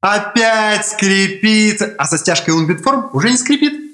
Опять скрипит. А со стяжкой Unbitform уже не скрипит.